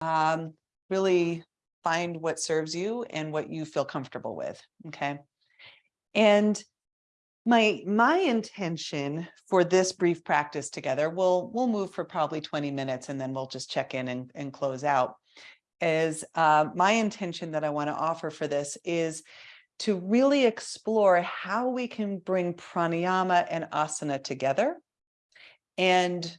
um, really find what serves you and what you feel comfortable with, okay? And my my intention for this brief practice together, we'll we'll move for probably 20 minutes and then we'll just check in and, and close out. Is uh, my intention that I want to offer for this is to really explore how we can bring pranayama and asana together and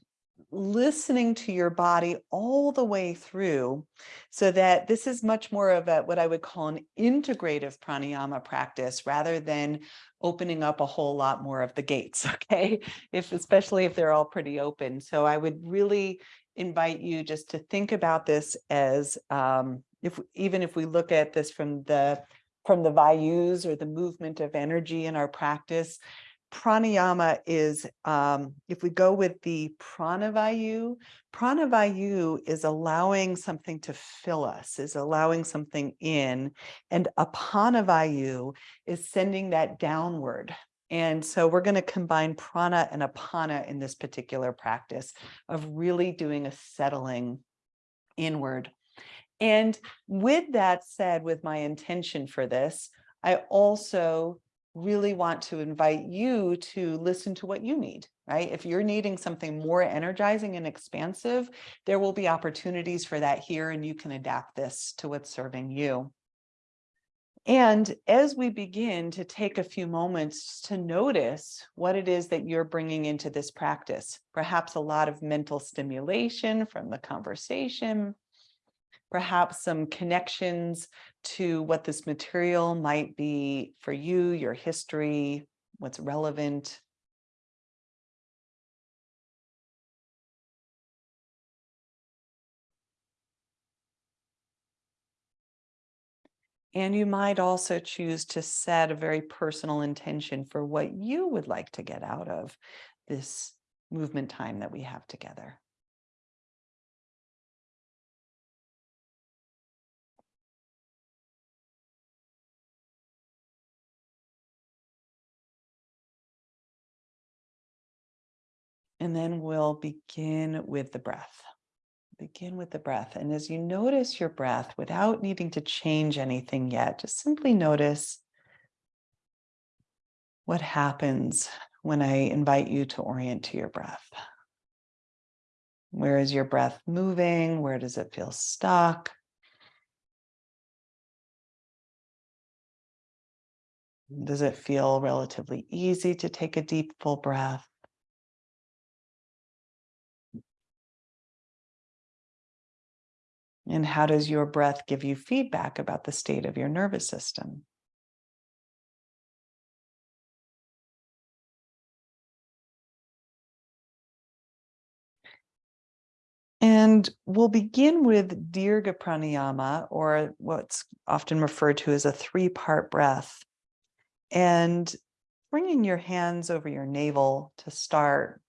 listening to your body all the way through so that this is much more of a what I would call an integrative pranayama practice rather than opening up a whole lot more of the gates okay? If especially if they're all pretty open. So I would really invite you just to think about this as um, if even if we look at this from the from the vayus or the movement of energy in our practice pranayama is, um, if we go with the pranavayu, pranavayu is allowing something to fill us, is allowing something in, and apanavayu is sending that downward. And so we're going to combine prana and apana in this particular practice of really doing a settling inward. And with that said, with my intention for this, I also really want to invite you to listen to what you need, right? If you're needing something more energizing and expansive, there will be opportunities for that here and you can adapt this to what's serving you. And as we begin to take a few moments to notice what it is that you're bringing into this practice, perhaps a lot of mental stimulation from the conversation, perhaps some connections to what this material might be for you, your history, what's relevant. And you might also choose to set a very personal intention for what you would like to get out of this movement time that we have together. And then we'll begin with the breath. Begin with the breath. And as you notice your breath without needing to change anything yet, just simply notice what happens when I invite you to orient to your breath. Where is your breath moving? Where does it feel stuck? Does it feel relatively easy to take a deep, full breath? And how does your breath give you feedback about the state of your nervous system? And we'll begin with Dirga Pranayama, or what's often referred to as a three-part breath. And bringing your hands over your navel to start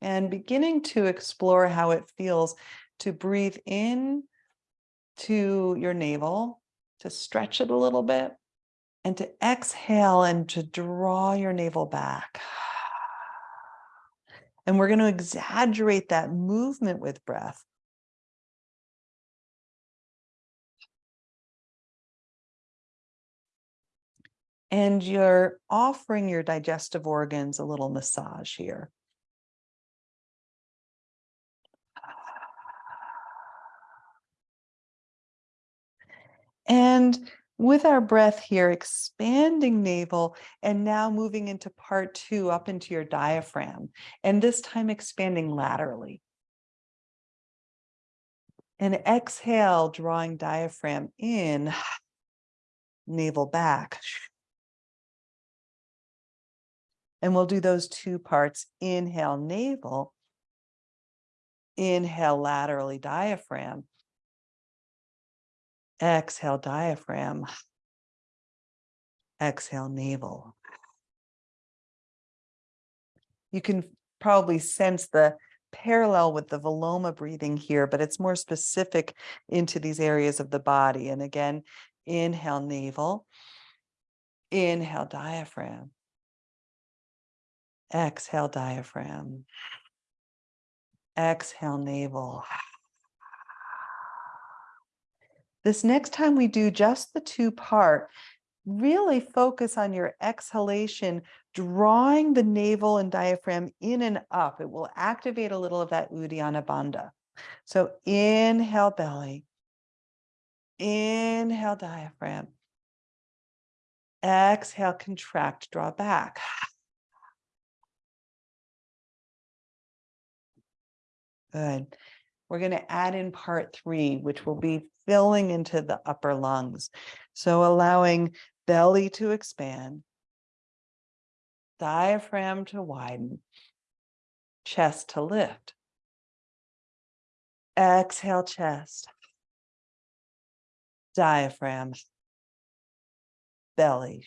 and beginning to explore how it feels to breathe in to your navel, to stretch it a little bit, and to exhale and to draw your navel back. And we're going to exaggerate that movement with breath. And you're offering your digestive organs a little massage here. And with our breath here, expanding navel and now moving into part two up into your diaphragm, and this time expanding laterally. And exhale, drawing diaphragm in, navel back. And we'll do those two parts. Inhale, navel. Inhale, laterally, diaphragm. Exhale, diaphragm. Exhale, navel. You can probably sense the parallel with the Viloma breathing here, but it's more specific into these areas of the body. And again, inhale, navel. Inhale, diaphragm. Exhale, diaphragm. Exhale, navel. This next time we do just the two part, really focus on your exhalation, drawing the navel and diaphragm in and up. It will activate a little of that Uddiyana Bandha. So inhale belly, inhale diaphragm, exhale, contract, draw back. Good. We're going to add in part three, which will be filling into the upper lungs. So allowing belly to expand, diaphragm to widen, chest to lift. Exhale, chest, diaphragm, belly.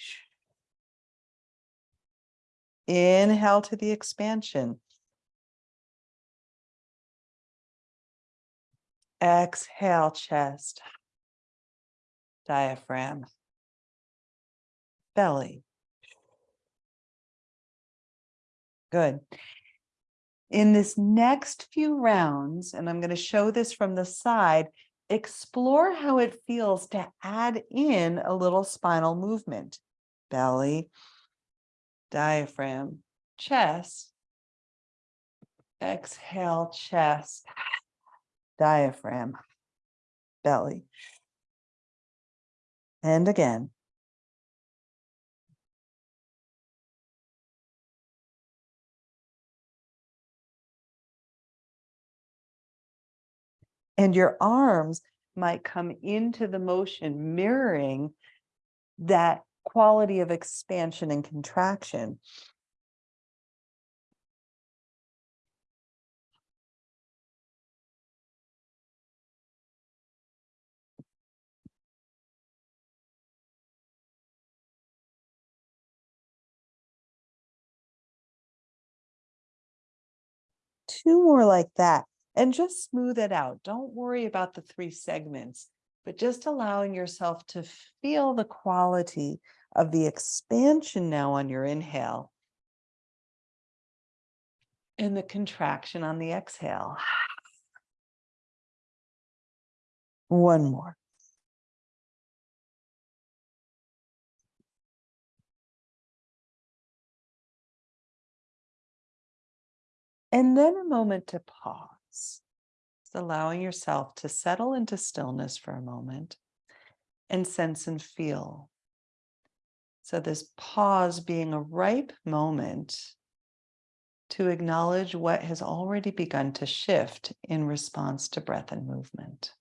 Inhale to the expansion. Exhale, chest, diaphragm, belly. Good. In this next few rounds, and I'm going to show this from the side, explore how it feels to add in a little spinal movement. Belly, diaphragm, chest. Exhale, chest, diaphragm, belly. And again. And your arms might come into the motion mirroring that quality of expansion and contraction. Two more like that and just smooth it out. Don't worry about the three segments, but just allowing yourself to feel the quality of the expansion now on your inhale and the contraction on the exhale. One more. And then a moment to pause, allowing yourself to settle into stillness for a moment and sense and feel. So this pause being a ripe moment to acknowledge what has already begun to shift in response to breath and movement.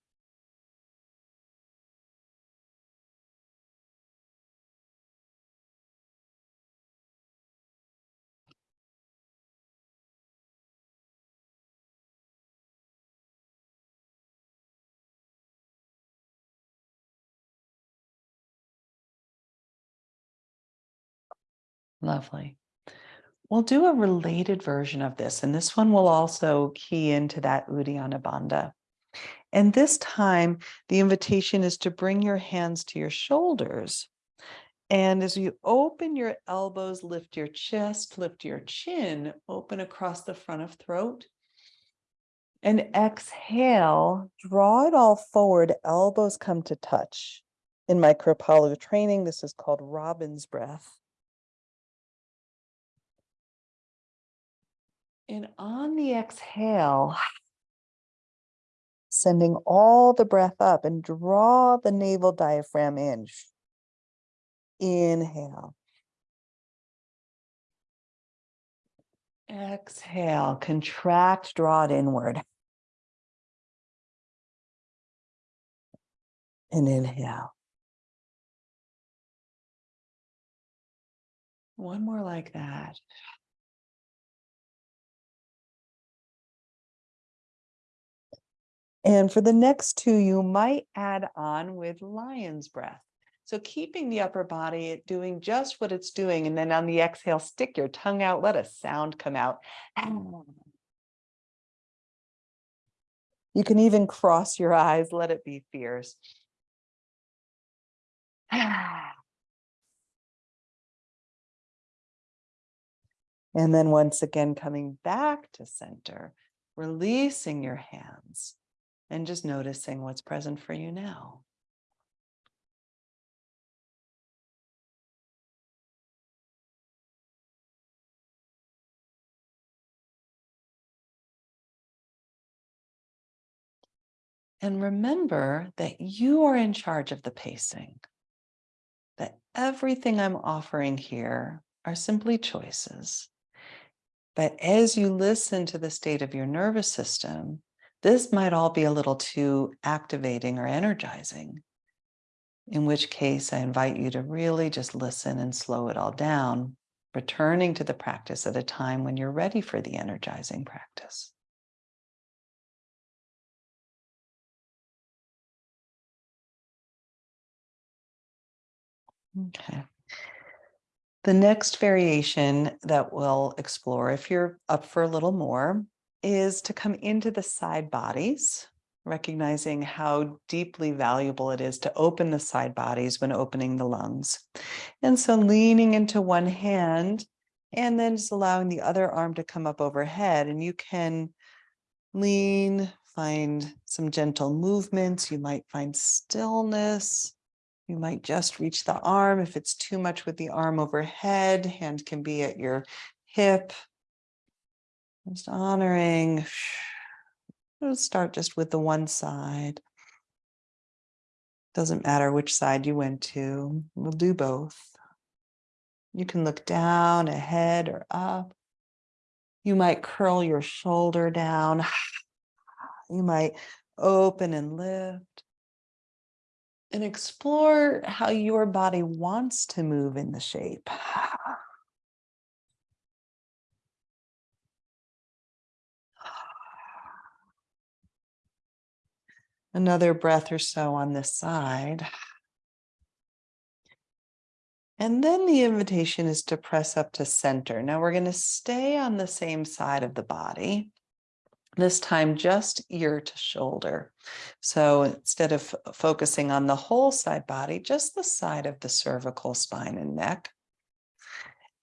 Lovely. We'll do a related version of this, and this one will also key into that Uddiyana Bandha. And this time, the invitation is to bring your hands to your shoulders. And as you open your elbows, lift your chest, lift your chin, open across the front of throat. And exhale, draw it all forward, elbows come to touch. In my Kripalu training, this is called Robin's breath. And on the exhale, sending all the breath up and draw the navel diaphragm in. Inhale. Exhale, contract, draw it inward. And inhale. One more like that. And for the next two, you might add on with lion's breath. So keeping the upper body doing just what it's doing. And then on the exhale, stick your tongue out, let a sound come out. Mm. You can even cross your eyes, let it be fierce. And then once again, coming back to center, releasing your hands and just noticing what's present for you now. And remember that you are in charge of the pacing, that everything I'm offering here are simply choices. But as you listen to the state of your nervous system, this might all be a little too activating or energizing, in which case I invite you to really just listen and slow it all down, returning to the practice at a time when you're ready for the energizing practice. Okay. The next variation that we'll explore, if you're up for a little more, is to come into the side bodies, recognizing how deeply valuable it is to open the side bodies when opening the lungs. And so leaning into one hand and then just allowing the other arm to come up overhead and you can lean, find some gentle movements. You might find stillness. You might just reach the arm. If it's too much with the arm overhead, hand can be at your hip. Just honoring. We'll start just with the one side. Doesn't matter which side you went to. We'll do both. You can look down, ahead, or up. You might curl your shoulder down. You might open and lift and explore how your body wants to move in the shape. Another breath or so on this side. And then the invitation is to press up to center. Now we're going to stay on the same side of the body this time just ear to shoulder. So instead of focusing on the whole side body, just the side of the cervical spine and neck.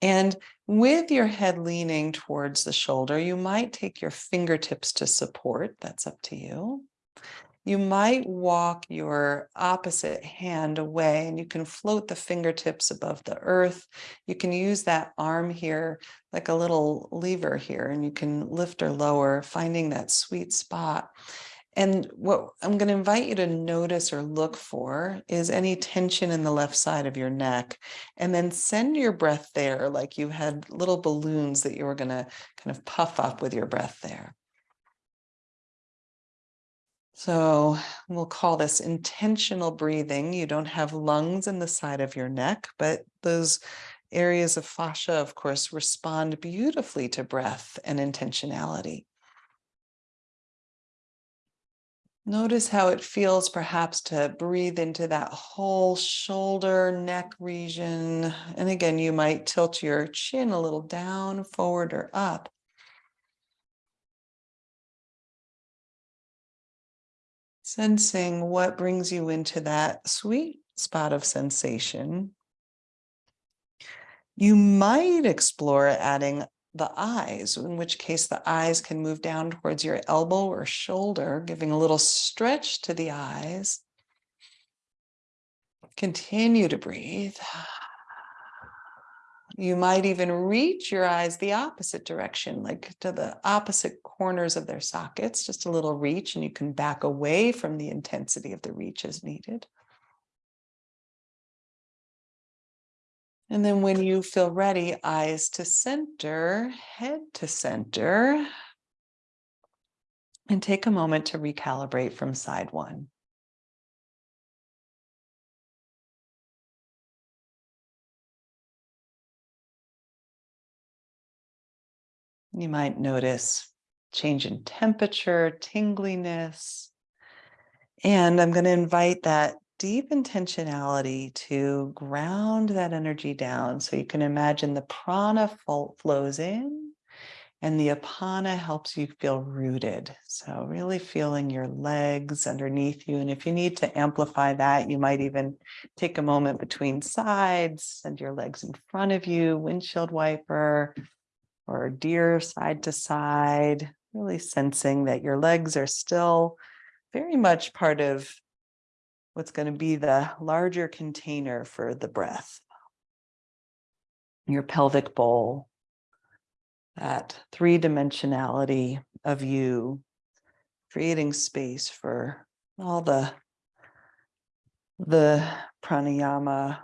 And with your head leaning towards the shoulder, you might take your fingertips to support. That's up to you you might walk your opposite hand away and you can float the fingertips above the earth. You can use that arm here like a little lever here and you can lift or lower, finding that sweet spot. And what I'm going to invite you to notice or look for is any tension in the left side of your neck. And then send your breath there like you had little balloons that you were going to kind of puff up with your breath there. So we'll call this intentional breathing. You don't have lungs in the side of your neck, but those areas of fascia, of course, respond beautifully to breath and intentionality. Notice how it feels perhaps to breathe into that whole shoulder, neck region. And again, you might tilt your chin a little down, forward or up. Sensing what brings you into that sweet spot of sensation. You might explore adding the eyes, in which case the eyes can move down towards your elbow or shoulder, giving a little stretch to the eyes. Continue to breathe. You might even reach your eyes the opposite direction, like to the opposite corners of their sockets, just a little reach, and you can back away from the intensity of the reach as needed. And then when you feel ready, eyes to center, head to center, and take a moment to recalibrate from side one. You might notice change in temperature, tingliness. And I'm going to invite that deep intentionality to ground that energy down. So you can imagine the prana flows in and the apana helps you feel rooted. So really feeling your legs underneath you. And if you need to amplify that, you might even take a moment between sides, send your legs in front of you, windshield wiper, or deer side to side, really sensing that your legs are still very much part of what's going to be the larger container for the breath. Your pelvic bowl, that three dimensionality of you, creating space for all the the pranayama,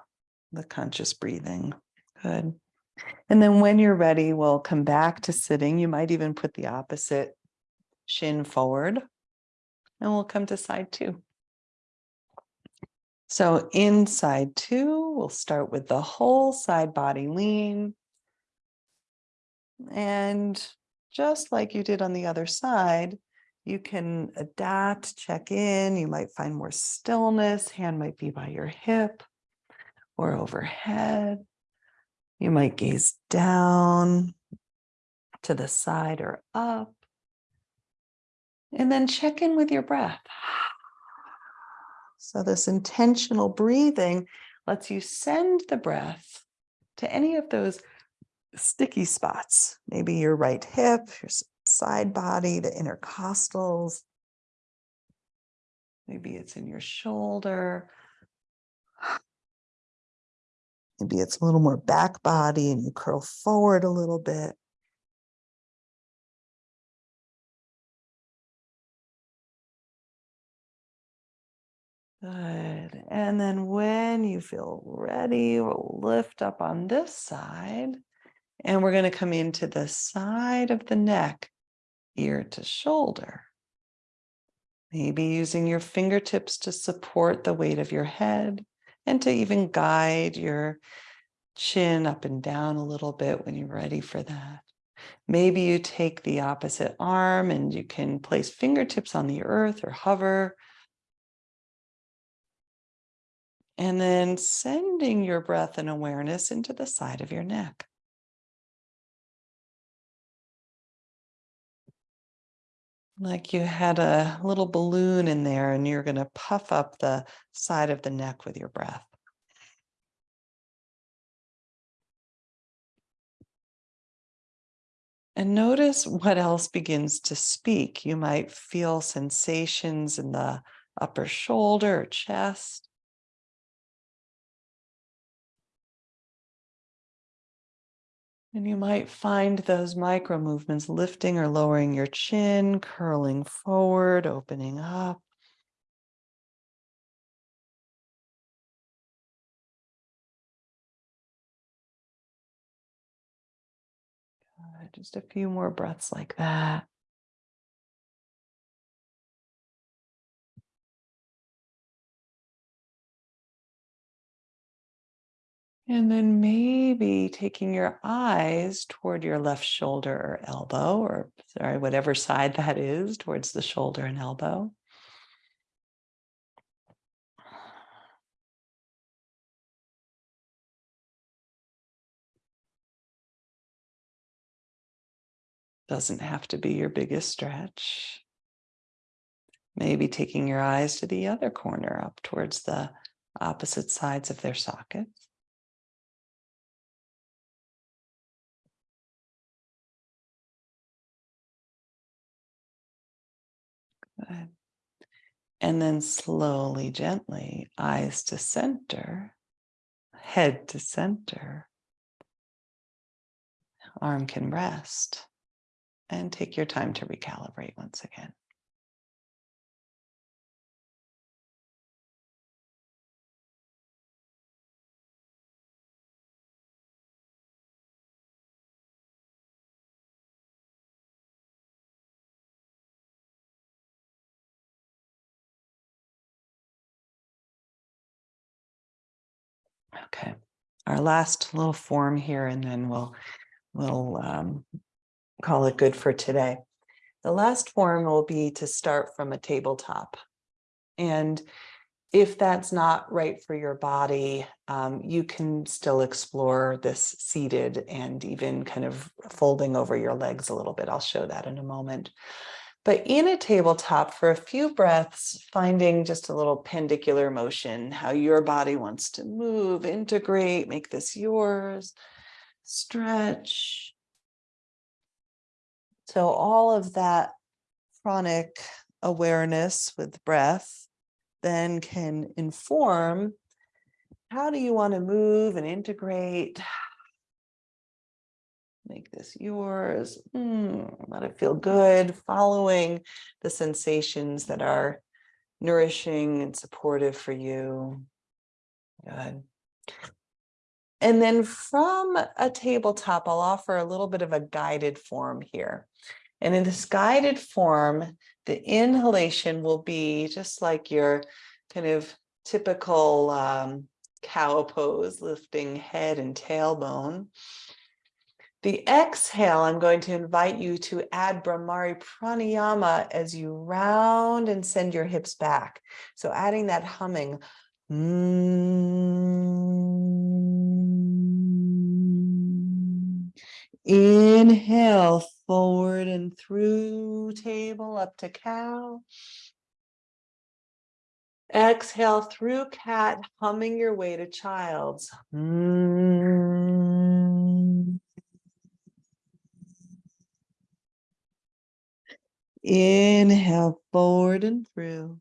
the conscious breathing. Good. And then when you're ready, we'll come back to sitting. You might even put the opposite shin forward and we'll come to side two. So in side two, we'll start with the whole side body lean. And just like you did on the other side, you can adapt, check in. You might find more stillness. Hand might be by your hip or overhead. You might gaze down to the side or up. And then check in with your breath. So this intentional breathing lets you send the breath to any of those sticky spots, maybe your right hip, your side body, the intercostals. Maybe it's in your shoulder. Maybe it's a little more back body and you curl forward a little bit. Good. And then when you feel ready, we'll lift up on this side. And we're going to come into the side of the neck, ear to shoulder. Maybe using your fingertips to support the weight of your head and to even guide your chin up and down a little bit when you're ready for that. Maybe you take the opposite arm and you can place fingertips on the earth or hover And then sending your breath and awareness into the side of your neck. Like you had a little balloon in there and you're going to puff up the side of the neck with your breath. And notice what else begins to speak. You might feel sensations in the upper shoulder or chest. And you might find those micro movements lifting or lowering your chin, curling forward, opening up. Good. Just a few more breaths like that. And then maybe taking your eyes toward your left shoulder or elbow, or sorry, whatever side that is, towards the shoulder and elbow. Doesn't have to be your biggest stretch. Maybe taking your eyes to the other corner up towards the opposite sides of their sockets. Good. And then slowly, gently, eyes to center, head to center. Arm can rest and take your time to recalibrate once again. Okay, our last little form here, and then we'll we'll um, call it good for today. The last form will be to start from a tabletop. And if that's not right for your body, um, you can still explore this seated and even kind of folding over your legs a little bit. I'll show that in a moment. But in a tabletop for a few breaths, finding just a little pandicular motion, how your body wants to move, integrate, make this yours, stretch. So all of that chronic awareness with breath then can inform how do you want to move and integrate Make this yours. Mm, let it feel good, following the sensations that are nourishing and supportive for you. Good. And then from a tabletop, I'll offer a little bit of a guided form here. And in this guided form, the inhalation will be just like your kind of typical um, cow pose, lifting head and tailbone. The exhale, I'm going to invite you to add Bhramari Pranayama as you round and send your hips back. So adding that humming. Mm. Inhale forward and through table up to cow. Exhale through cat, humming your way to child's. Mm. Inhale forward and through.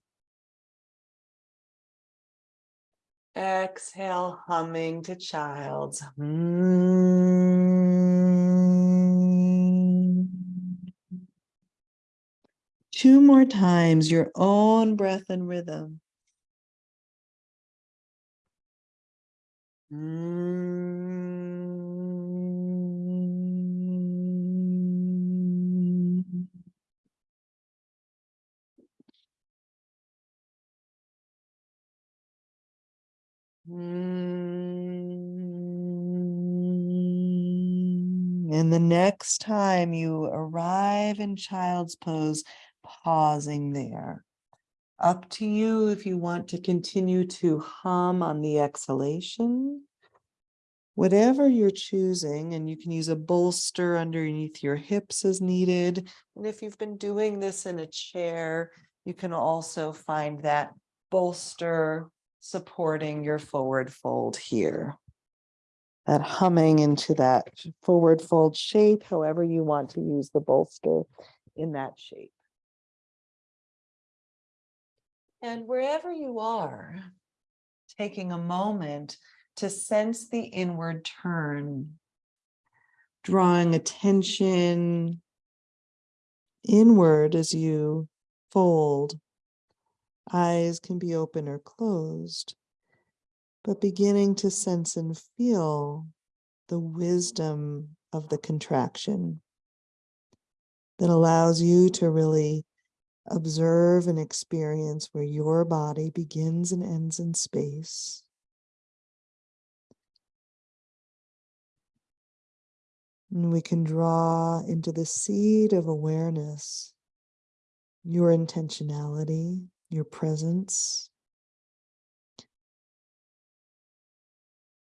Exhale, humming to child's. Mm. Two more times, your own breath and rhythm. Mm. Mm. And the next time you arrive in child's pose, pausing there. Up to you if you want to continue to hum on the exhalation. Whatever you're choosing, and you can use a bolster underneath your hips as needed. And if you've been doing this in a chair, you can also find that bolster supporting your forward fold here. That humming into that forward fold shape, however you want to use the bolster in that shape. And wherever you are, taking a moment to sense the inward turn, drawing attention inward as you fold. Eyes can be open or closed, but beginning to sense and feel the wisdom of the contraction that allows you to really observe and experience where your body begins and ends in space. And we can draw into the seed of awareness your intentionality, your presence,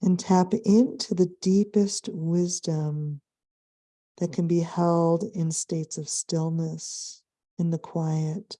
and tap into the deepest wisdom that can be held in states of stillness in the quiet.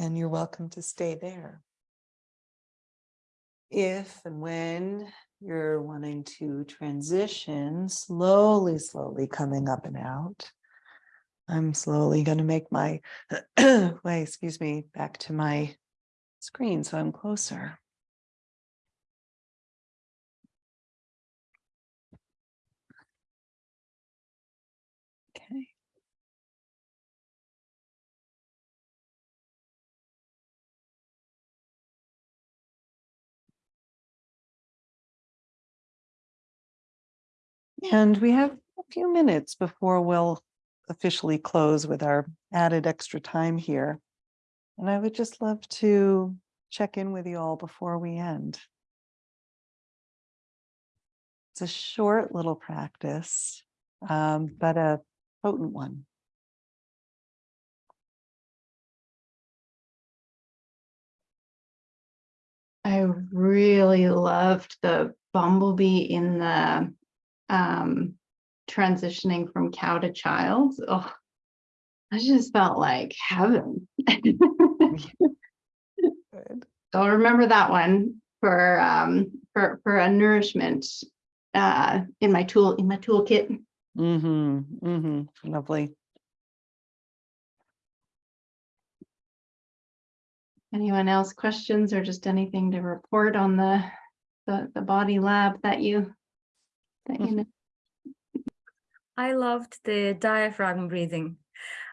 And you're welcome to stay there. If and when you're wanting to transition, slowly, slowly coming up and out, I'm slowly going to make my way, excuse me, back to my screen so I'm closer. And we have a few minutes before we'll officially close with our added extra time here. And I would just love to check in with you all before we end. It's a short little practice, um, but a potent one. I really loved the bumblebee in the um, transitioning from cow to child. Oh, I just felt like heaven. I'll remember that one for, um, for, for a nourishment, uh, in my tool, in my toolkit. Mm-hmm, mm-hmm, lovely. Anyone else questions or just anything to report on the, the, the body lab that you, you know? I loved the diaphragm breathing.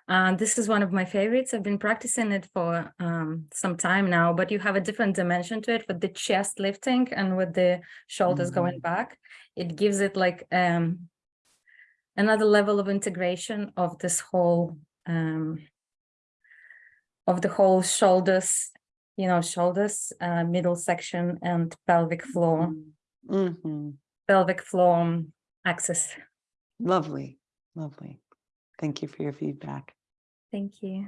Uh, this is one of my favorites. I've been practicing it for um, some time now, but you have a different dimension to it with the chest lifting and with the shoulders going back. It gives it like um, another level of integration of this whole um, of the whole shoulders, you know, shoulders, uh, middle section and pelvic floor, Mm-hmm, pelvic floor axis. lovely, lovely. Thank you for your feedback. Thank you.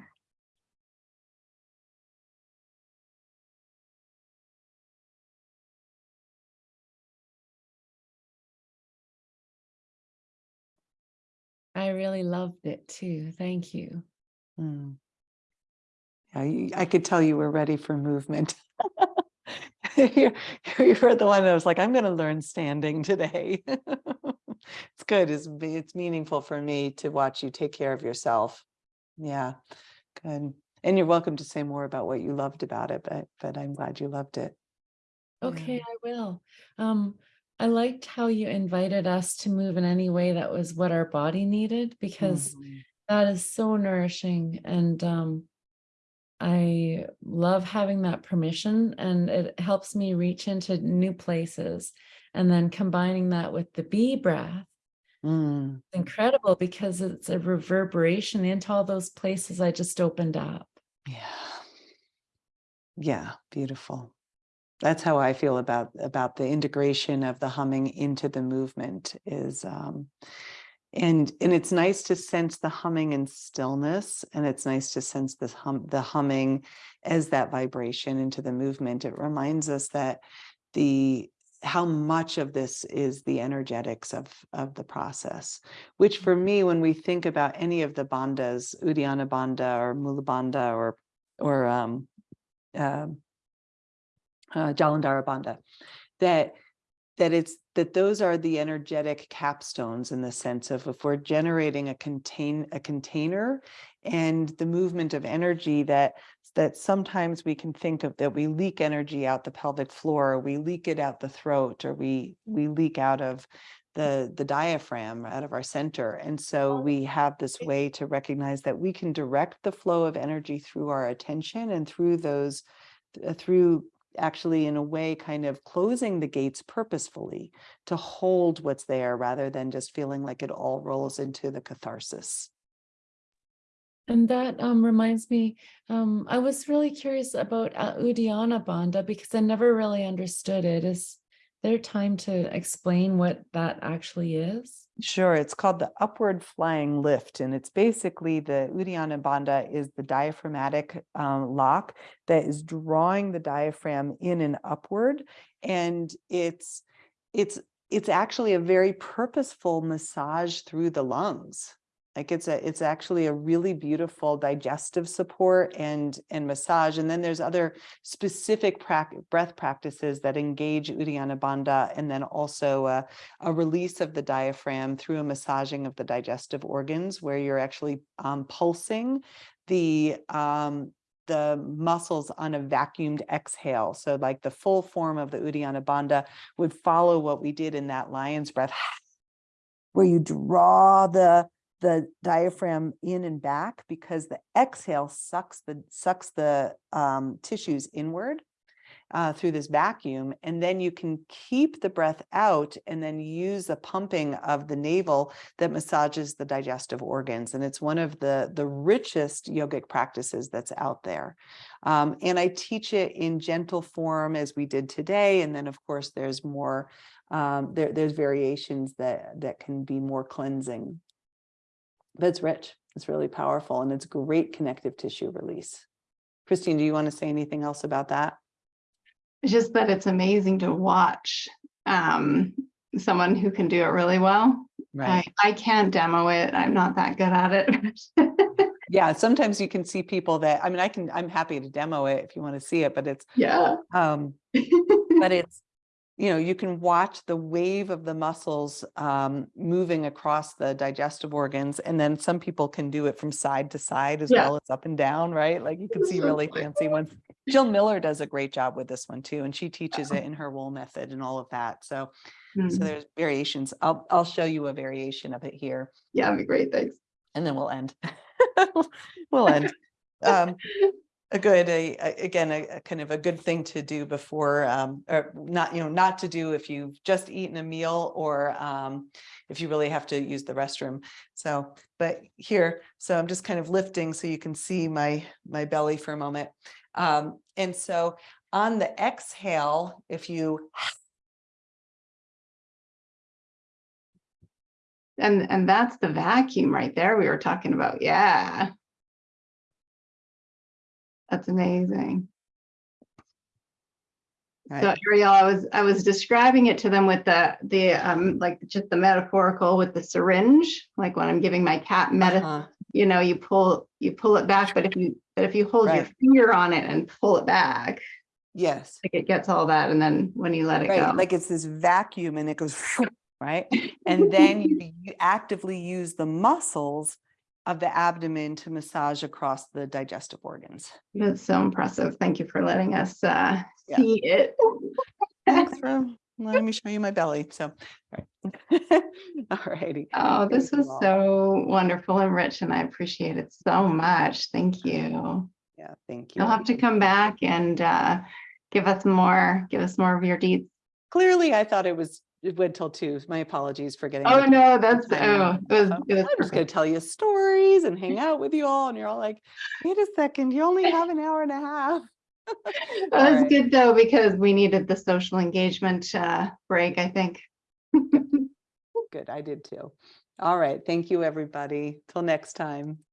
I really loved it too. Thank you. Mm. Yeah, you- I could tell you were ready for movement. You you were the one that was like, I'm gonna learn standing today. It's good, it's, it's meaningful for me to watch you take care of yourself. Yeah, good. And you're welcome to say more about what you loved about it, but, but I'm glad you loved it. Yeah. Okay, I will. Um, I liked how you invited us to move in any way that was what our body needed because Mhm. that is so nourishing and um I love having that permission and it helps me reach into new places and then combining that with the bee breath Mm, incredible because it's a reverberation into all those places I just opened up. yeah. Yeah, beautiful. That's how I feel about, about the integration of the humming into the movement is, um, and, and it's nice to sense the humming and stillness and it's nice to sense this hum, the humming as that vibration into the movement. It reminds us that the, how much of this is the energetics of, of the process, which for me, when we think about any of the bandhas, Uddiyana Bandha or Mula Bandha or, or, um, um, uh, Jalandhara Bandha, that that it's that those are the energetic capstones in the sense of if we're generating a contain a container and the movement of energy that that sometimes we can think of that we leak energy out the pelvic floor, or we leak it out the throat, or we we leak out of the the diaphragm out of our center. And so we have this way to recognize that we can direct the flow of energy through our attention and through those uh, through actually in a way kind of closing the gates purposefully to hold what's there rather than just feeling like it all rolls into the catharsis. And that um, reminds me, um, I was really curious about uh, Uddiyana Bandha because I never really understood it. Is there time to explain what that actually is? Sure, it's called the upward flying lift, and it's basically the Uddiyana Bandha is the diaphragmatic um, lock that is drawing the diaphragm in and upward, and it's it's it's actually a very purposeful massage through the lungs. Like it's a it's actually a really beautiful digestive support and and massage, and then there's other specific breath practices that engage Uddiyana Bandha, and then also uh, a release of the diaphragm through a massaging of the digestive organs where you're actually um, pulsing the um, the muscles on a vacuumed exhale. So like the full form of the Uddiyana Bandha would follow what we did in that lion's breath where you draw the the diaphragm in and back because the exhale sucks the sucks the um, tissues inward uh, through this vacuum, and then you can keep the breath out and then use the pumping of the navel that massages the digestive organs. And it's one of the, the richest yogic practices that's out there. Um, and I teach it in gentle form as we did today. And then of course, there's more, um, there, there's variations that, that can be more cleansing. But it's rich, it's really powerful, and it's great connective tissue release. Christine, do you want to say anything else about that? Just that it's amazing to watch um, someone who can do it really well. I, I can't demo it. I'm not that good at it. Yeah, sometimes you can see people that, I mean, I can, I'm happy to demo it if you want to see it, but it's, Yeah. um, but it's, you know, you can watch the wave of the muscles um, moving across the digestive organs. And then some people can do it from side to side as Yeah. well as up and down, right? Like you can see really fancy ones. Jill Miller does a great job with this one too, and she teaches it in her wool method and all of that. So, so Mm, there's variations. I'll, I'll show you a variation of it here Yeah, that'd be great, thanks. and then we'll end. We'll end. Um, a good, a, a- again, a, a kind of a good thing to do before, um, or not, you know, not to do if you've just eaten a meal or, um, if you really have to use the restroom. So, but here, so I'm just kind of lifting so you can see my, my belly for a moment. Um, and so on the exhale, if you, And, and that's the vacuum right there we were talking about. Yeah. That's amazing. So Ariel, I was, I was describing it to them with the, the, um, like just the metaphorical with the syringe, like when I'm giving my cat medicine, uh-huh, you know, you pull, you pull it back, but if you, but if you hold your finger on it and pull it back, yes. like it gets all that, and then when you let it Right, go. like it's this vacuum and it goes, right? And then you you actively use the muscles of the abdomen to massage across the digestive organs. That's so impressive. Thank you for letting us, uh, Yeah. see it. Thanks for letting me show you my belly, so. all right. All righty. Oh, this was so wonderful and rich, and I appreciate it so much. Thank you. Yeah, thank you. You'll have to come back and uh, give us more, give us more of your deeds. Clearly, I thought it was, it went till two. My apologies for getting. Oh, no, that's, oh, it was, Um, it was I'm just gonna tell you stories and hang out with you all, and you're all like, wait a second, you only have an hour and a half. That was Alright. good though, because we needed the social engagement uh, break, I think. Good, I did too. All right, thank you, everybody. Till next time.